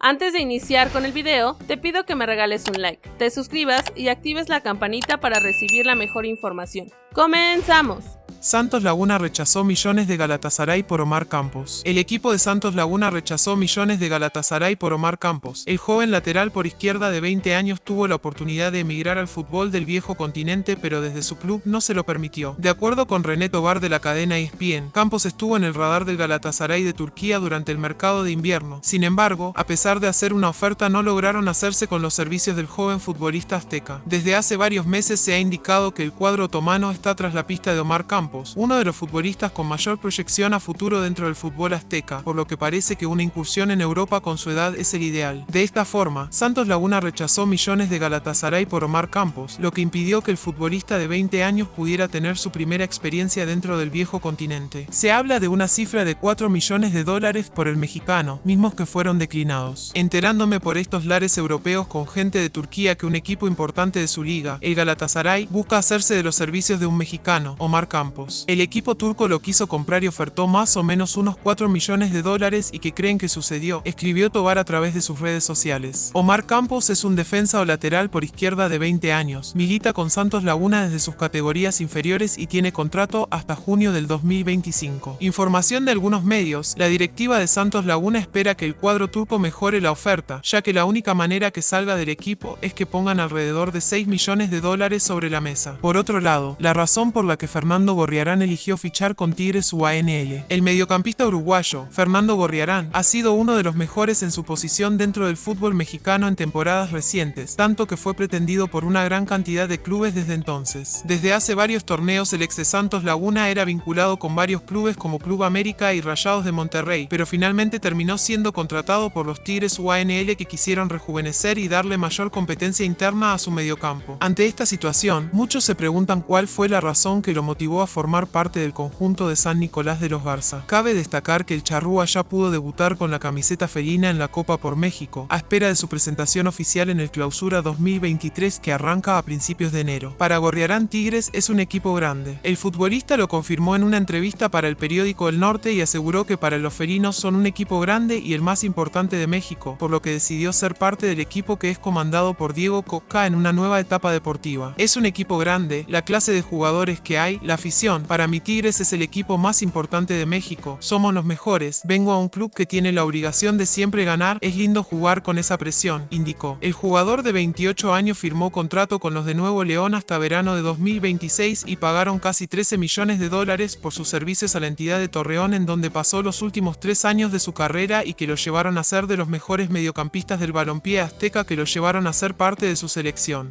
Antes de iniciar con el video, te pido que me regales un like, te suscribas y actives la campanita para recibir la mejor información. ¡Comenzamos! Santos Laguna rechazó millones de Galatasaray por Omar Campos. El equipo de Santos Laguna rechazó millones de Galatasaray por Omar Campos. El joven lateral por izquierda de 20 años tuvo la oportunidad de emigrar al fútbol del viejo continente pero desde su club no se lo permitió. De acuerdo con René Tobar de la cadena ESPN, Campos estuvo en el radar del Galatasaray de Turquía durante el mercado de invierno. Sin embargo, a pesar de hacer una oferta no lograron hacerse con los servicios del joven futbolista azteca. Desde hace varios meses se ha indicado que el cuadro otomano está tras la pista de Omar Campos uno de los futbolistas con mayor proyección a futuro dentro del fútbol azteca, por lo que parece que una incursión en Europa con su edad es el ideal. De esta forma, Santos Laguna rechazó millones de Galatasaray por Omar Campos, lo que impidió que el futbolista de 20 años pudiera tener su primera experiencia dentro del viejo continente. Se habla de una cifra de 4 millones de dólares por el mexicano, mismos que fueron declinados. Enterándome por estos lares europeos con gente de Turquía que un equipo importante de su liga, el Galatasaray, busca hacerse de los servicios de un mexicano, Omar Campos. El equipo turco lo quiso comprar y ofertó más o menos unos 4 millones de dólares y que creen que sucedió, escribió Tobar a través de sus redes sociales. Omar Campos es un defensa o lateral por izquierda de 20 años, milita con Santos Laguna desde sus categorías inferiores y tiene contrato hasta junio del 2025. Información de algunos medios, la directiva de Santos Laguna espera que el cuadro turco mejore la oferta, ya que la única manera que salga del equipo es que pongan alrededor de 6 millones de dólares sobre la mesa. Por otro lado, la razón por la que Fernando Gorriarán eligió fichar con Tigres UANL. El mediocampista uruguayo, Fernando Gorriarán, ha sido uno de los mejores en su posición dentro del fútbol mexicano en temporadas recientes, tanto que fue pretendido por una gran cantidad de clubes desde entonces. Desde hace varios torneos el ex de Santos Laguna era vinculado con varios clubes como Club América y Rayados de Monterrey, pero finalmente terminó siendo contratado por los Tigres UANL que quisieron rejuvenecer y darle mayor competencia interna a su mediocampo. Ante esta situación, muchos se preguntan cuál fue la razón que lo motivó a formar parte del conjunto de San Nicolás de los Garza. Cabe destacar que el Charrúa ya pudo debutar con la camiseta felina en la Copa por México, a espera de su presentación oficial en el Clausura 2023 que arranca a principios de enero. Para Gorriarán Tigres es un equipo grande. El futbolista lo confirmó en una entrevista para el periódico El Norte y aseguró que para los felinos son un equipo grande y el más importante de México, por lo que decidió ser parte del equipo que es comandado por Diego Coca en una nueva etapa deportiva. Es un equipo grande, la clase de jugadores que hay, la afición para mi Tigres es el equipo más importante de México, somos los mejores, vengo a un club que tiene la obligación de siempre ganar, es lindo jugar con esa presión, indicó. El jugador de 28 años firmó contrato con los de Nuevo León hasta verano de 2026 y pagaron casi 13 millones de dólares por sus servicios a la entidad de Torreón en donde pasó los últimos tres años de su carrera y que lo llevaron a ser de los mejores mediocampistas del balompié azteca que lo llevaron a ser parte de su selección.